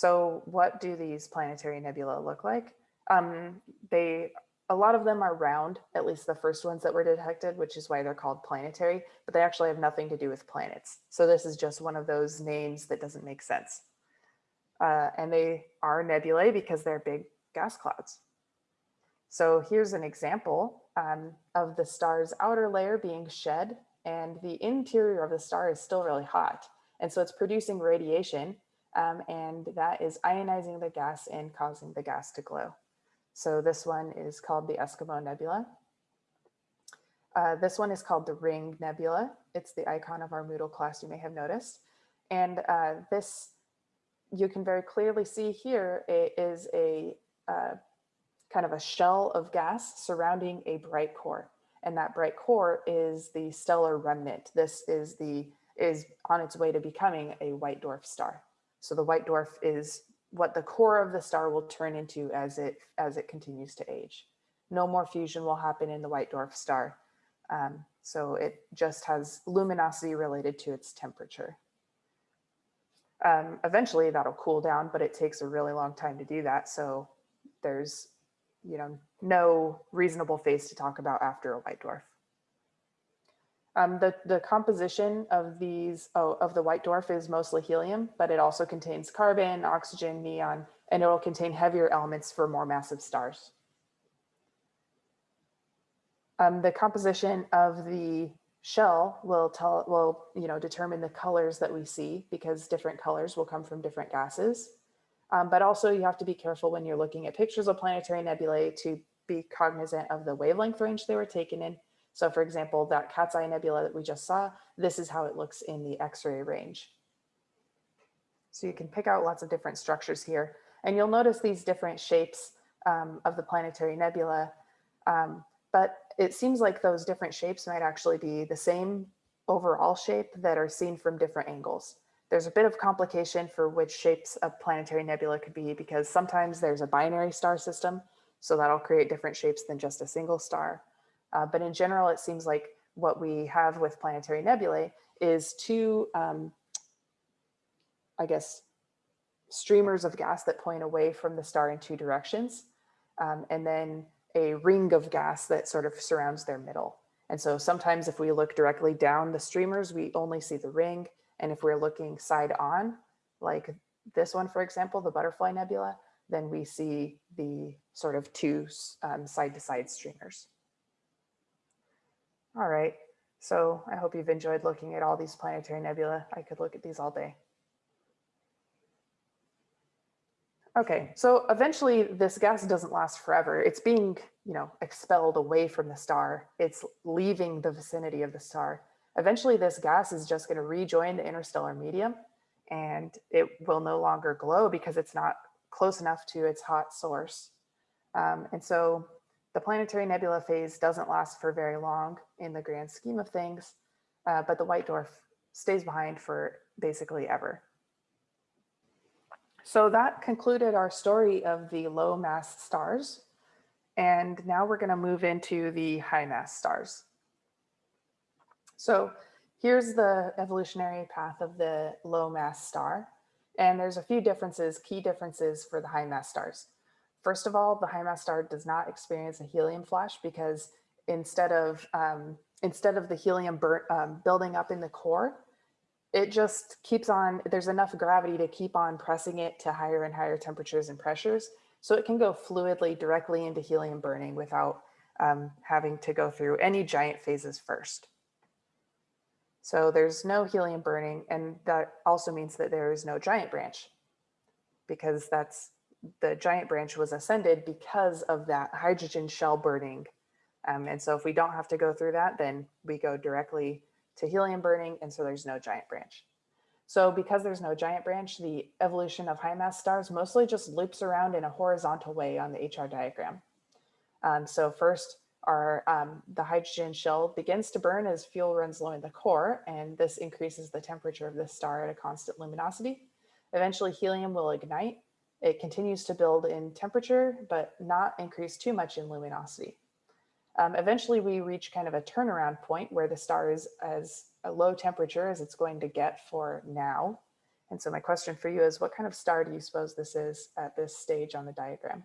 So what do these planetary nebula look like? Um, they, a lot of them are round, at least the first ones that were detected, which is why they're called planetary, but they actually have nothing to do with planets. So this is just one of those names that doesn't make sense. Uh, and they are nebulae because they're big gas clouds. So here's an example um, of the star's outer layer being shed and the interior of the star is still really hot. And so it's producing radiation um, and that is ionizing the gas and causing the gas to glow. So this one is called the Eskimo Nebula. Uh, this one is called the Ring Nebula. It's the icon of our Moodle class, you may have noticed. And uh, this, you can very clearly see here, is a uh, kind of a shell of gas surrounding a bright core. And that bright core is the stellar remnant. This is the is on its way to becoming a white dwarf star. So the white dwarf is what the core of the star will turn into as it as it continues to age. No more fusion will happen in the white dwarf star. Um, so it just has luminosity related to its temperature. Um, eventually that'll cool down, but it takes a really long time to do that. So there's, you know, no reasonable phase to talk about after a white dwarf. Um, the, the composition of these, oh, of the white dwarf is mostly helium, but it also contains carbon, oxygen, neon, and it will contain heavier elements for more massive stars. Um, the composition of the shell will tell, will, you know, determine the colors that we see because different colors will come from different gases. Um, but also you have to be careful when you're looking at pictures of planetary nebulae to be cognizant of the wavelength range they were taken in so for example, that cat's eye nebula that we just saw, this is how it looks in the x-ray range. So you can pick out lots of different structures here and you'll notice these different shapes um, of the planetary nebula. Um, but it seems like those different shapes might actually be the same overall shape that are seen from different angles. There's a bit of complication for which shapes a planetary nebula could be because sometimes there's a binary star system, so that'll create different shapes than just a single star. Uh, but in general, it seems like what we have with planetary nebulae is two, um, I guess, streamers of gas that point away from the star in two directions, um, and then a ring of gas that sort of surrounds their middle. And so sometimes if we look directly down the streamers, we only see the ring. And if we're looking side on, like this one, for example, the butterfly nebula, then we see the sort of two um, side to side streamers. All right, so I hope you've enjoyed looking at all these planetary nebula. I could look at these all day. Okay, so eventually this gas doesn't last forever. It's being, you know, expelled away from the star. It's leaving the vicinity of the star. Eventually this gas is just gonna rejoin the interstellar medium and it will no longer glow because it's not close enough to its hot source. Um, and so the planetary nebula phase doesn't last for very long in the grand scheme of things, uh, but the white dwarf stays behind for basically ever. So that concluded our story of the low mass stars. And now we're gonna move into the high mass stars. So here's the evolutionary path of the low mass star. And there's a few differences, key differences for the high mass stars. First of all, the high mass star does not experience a helium flash because instead of um, instead of the helium um, building up in the core, it just keeps on, there's enough gravity to keep on pressing it to higher and higher temperatures and pressures. So it can go fluidly directly into helium burning without um, having to go through any giant phases first. So there's no helium burning and that also means that there is no giant branch because that's the giant branch was ascended because of that hydrogen shell burning. Um, and so if we don't have to go through that, then we go directly to helium burning. And so there's no giant branch. So because there's no giant branch, the evolution of high mass stars mostly just loops around in a horizontal way on the HR diagram. Um, so first, our, um, the hydrogen shell begins to burn as fuel runs low in the core, and this increases the temperature of the star at a constant luminosity. Eventually, helium will ignite, it continues to build in temperature, but not increase too much in luminosity. Um, eventually we reach kind of a turnaround point where the star is as a low temperature as it's going to get for now. And so my question for you is what kind of star do you suppose this is at this stage on the diagram?